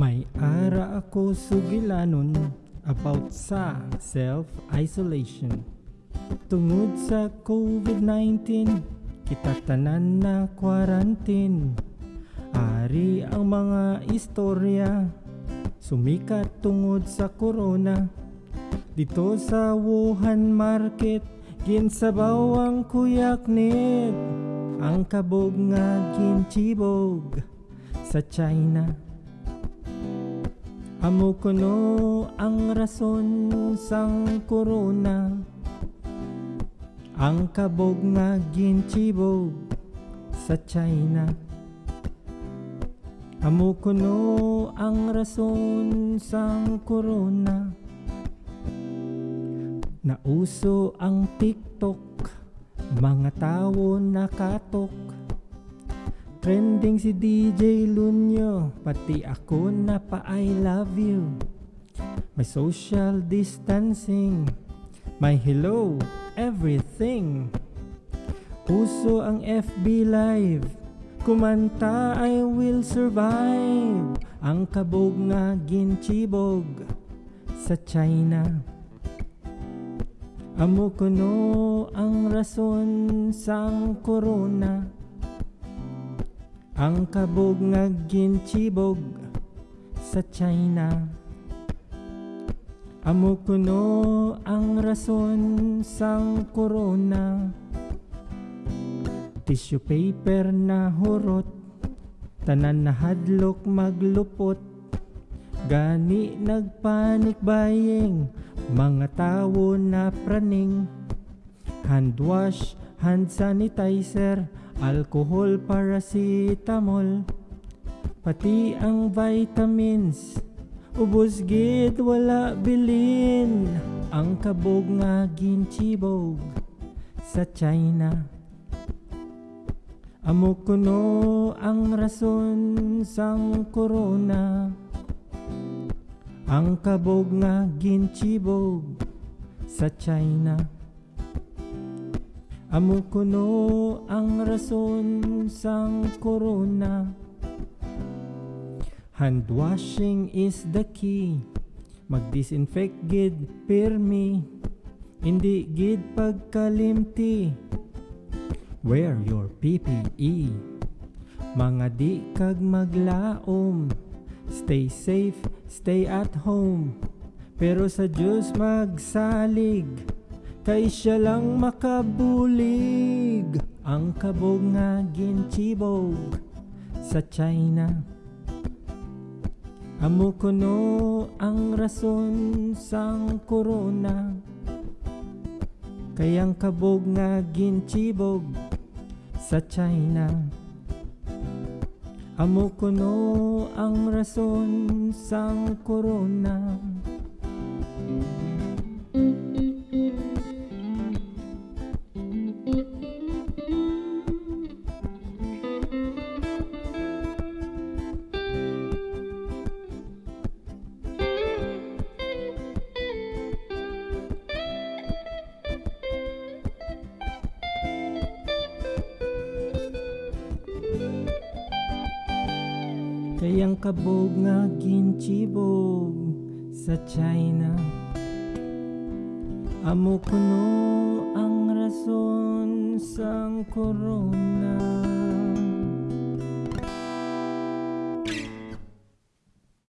May ara ako sugilanon about sa self-isolation. Tungod sa COVID-19, kita tanan na quarantine. Ari ang mga istorya, sumikat tungod sa corona. Dito sa Wuhan Market, ginsabaw ang kuyaknit. Ang kabog nga ginchibog sa China. Amo kuno ang rason sang corona Ang kabog nga ginchibog sa China. Amo kuno ang rason sang corona Nauso ang TikTok Mga tao nakatok Trending si DJ Lunyo Pati ako na pa I love you. May social distancing May hello everything. Uso ang FB Live Kumanta I will survive. Ang kabog nga ginchibog Sa China. Amo kuno ang rason sang corona ang kabog nga ginchibog sa China. Amo kuno ang rason sang corona. Tissue paper na hurot Tanan na hadlok maglupot. Gani nagpanik bayeng Mga tao na praning. Hand wash, hand sanitizer Alcohol, paracetamol Pati ang vitamins. Ubos gid wala bilin. Ang kabog nga ginchibog Sa China. Amo kuno ang rason sang corona. Ang kabog nga ginchibog Sa China Amo kuno ang rason sang corona. Hand washing is the key. Mag-disinfect gid pirmi Hindi gid pagkalimti. Wear your PPE Mga di kag maglaom. Stay safe, stay at home. Pero sa Diyos magsalig Kay siya lang makabulig Ang kabog nga ginchibog Sa China. Amo kuno ang rason sang corona Kayang kabog nga ginchibog Sa China. Amo kuno ang rason sang corona Kayang kabog nga ginchibog sa China. Amo kuno ang rason sang corona